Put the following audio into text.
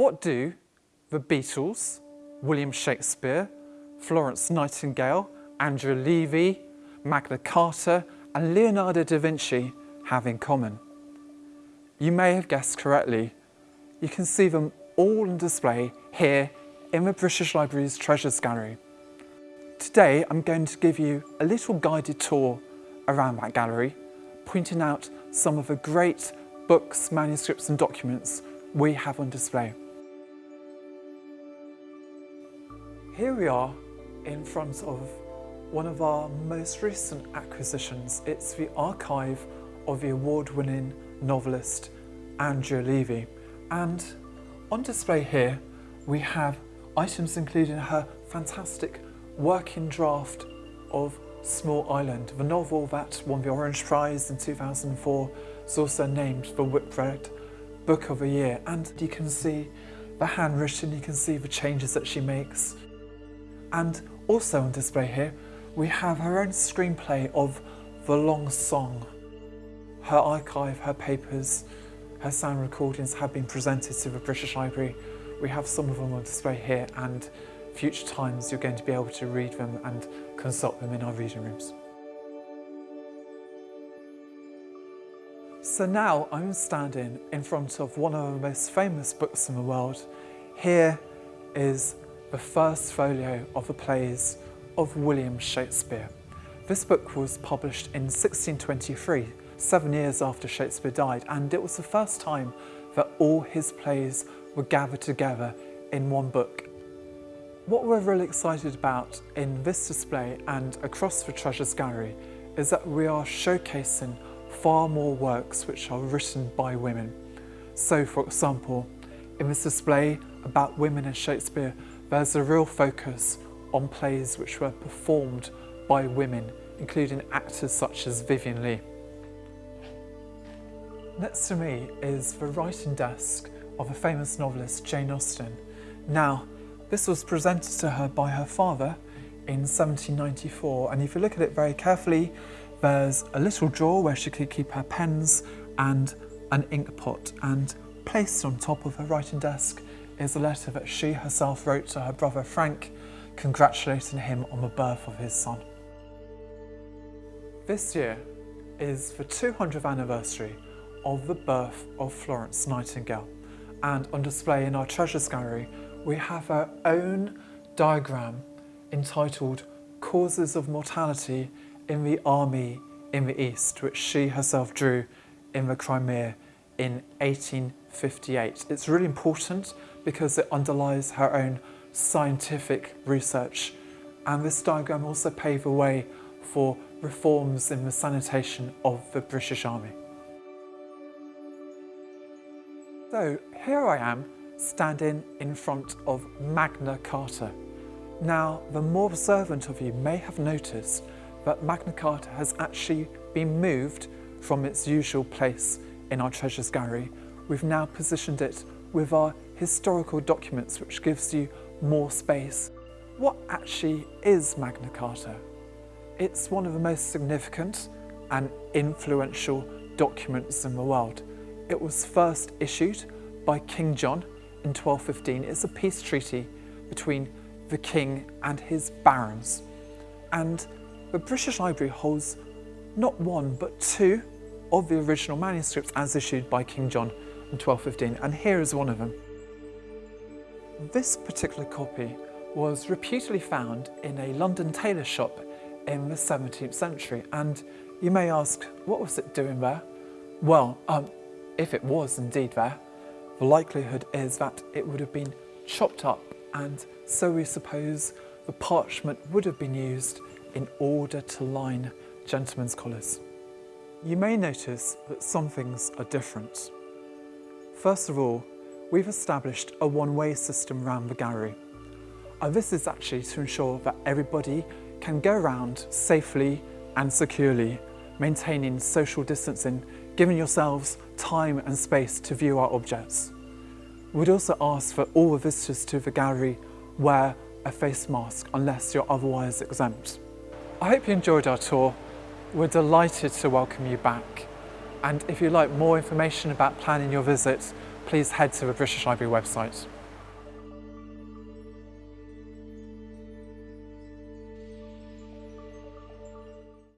What do the Beatles, William Shakespeare, Florence Nightingale, Andrea Levy, Magna Carta and Leonardo da Vinci have in common? You may have guessed correctly. You can see them all on display here in the British Library's Treasures Gallery. Today I'm going to give you a little guided tour around that gallery, pointing out some of the great books, manuscripts and documents we have on display. Here we are in front of one of our most recent acquisitions. It's the archive of the award-winning novelist Andrea Levy. And on display here, we have items including her fantastic working draft of Small Island, the novel that won the Orange Prize in 2004 is also named the Whitbread Book of the Year and you can see the handwritten, you can see the changes that she makes. And also on display here, we have her own screenplay of The Long Song. Her archive, her papers, her sound recordings have been presented to the British Library. We have some of them on display here and future times you're going to be able to read them and consult them in our reading rooms. So now I'm standing in front of one of the most famous books in the world. Here is the first folio of the plays of William Shakespeare. This book was published in 1623, seven years after Shakespeare died, and it was the first time that all his plays were gathered together in one book. What we're really excited about in this display and across the Treasures Gallery is that we are showcasing far more works which are written by women. So for example, in this display about women in Shakespeare, there's a real focus on plays which were performed by women, including actors such as Vivien Leigh. Next to me is the writing desk of the famous novelist Jane Austen. Now, this was presented to her by her father in 1794 and if you look at it very carefully there's a little drawer where she could keep her pens and an ink pot and placed on top of her writing desk is a letter that she herself wrote to her brother Frank congratulating him on the birth of his son. This year is the 200th anniversary of the birth of Florence Nightingale and on display in our Treasures Gallery we have our own diagram entitled Causes of Mortality in the Army in the East, which she herself drew in the Crimea in 1858. It's really important because it underlies her own scientific research and this diagram also paved the way for reforms in the sanitation of the British Army. So here I am standing in front of Magna Carta. Now, the more observant of you may have noticed that Magna Carta has actually been moved from its usual place in our Treasures Gallery. We've now positioned it with our historical documents, which gives you more space. What actually is Magna Carta? It's one of the most significant and influential documents in the world. It was first issued by King John in 1215 It's a peace treaty between the king and his barons. And the British Library holds not one but two of the original manuscripts as issued by King John in 1215 and here is one of them. This particular copy was reputedly found in a London tailor shop in the 17th century and you may ask what was it doing there? Well, um, if it was indeed there, the likelihood is that it would have been chopped up and so we suppose the parchment would have been used in order to line gentlemen's collars. You may notice that some things are different. First of all, we've established a one-way system around the gallery. And this is actually to ensure that everybody can go around safely and securely, maintaining social distancing giving yourselves time and space to view our objects. We'd also ask for all the visitors to the gallery wear a face mask unless you're otherwise exempt. I hope you enjoyed our tour. We're delighted to welcome you back. And if you'd like more information about planning your visit, please head to the British Library website.